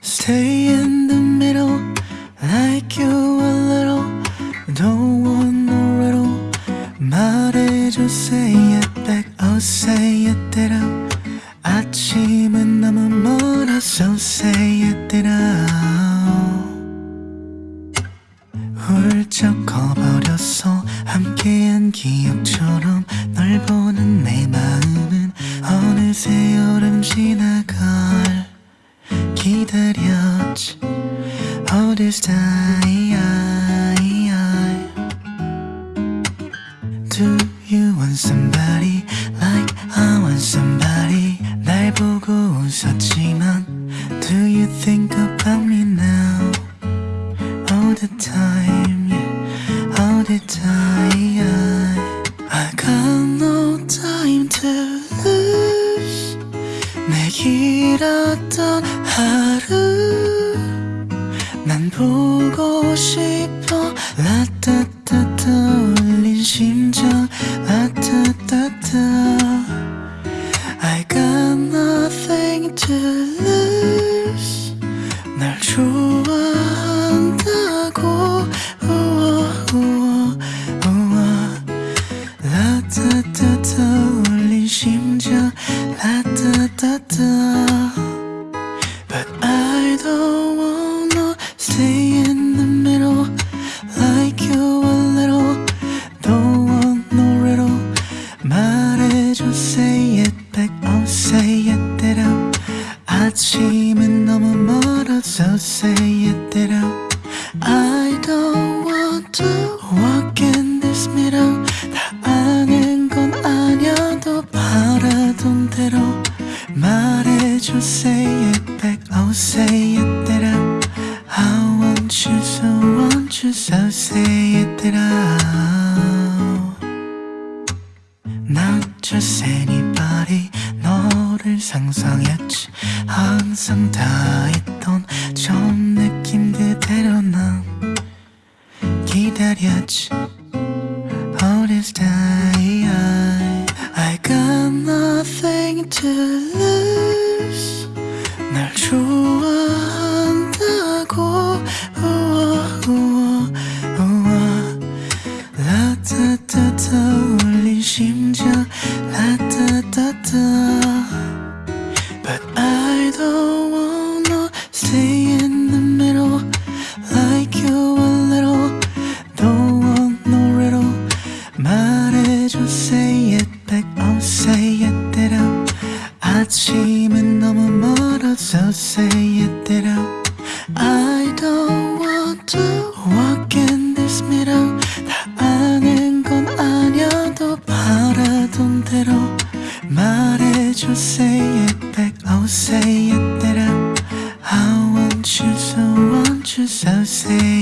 Stay in the middle, like you a little. Don't want no riddle. 말해줘, say it back, oh say it that out. 아침은 너무 멀어서 say it out. 훌쩍 커버렸어 함께한 기억처럼 널 보는 내 마음은 어느새 여름 지나갈 기다렸지 All this time Do you want somebody like I want somebody 날 보고 웃었지만 you think about me now All the time yeah, All the time I got no time to lose 내 길었던 하루 난 보고 싶어 라따따따 울린 심장 라따따따 I got nothing to lose 라따따따 But I don't wanna stay in the middle Like you a little Don't want no riddle 말해줘 say it back Oh say it that out 아침은 너무 멀어서 say it that out I don't want to 말해줘 say it back Oh say it that out I want you so want you so say it that out Not just anybody 너를 상상했지 항상 다 있던 처음 느낌 그대로 난 기다렸지 All this time jealous 날 좋아 아침은 너무 멀어서 say it out I don't want to walk in this middle 다 아는 건 아니어도 바라던 대로 말해줘 say it back Oh say it out I want you so want you so say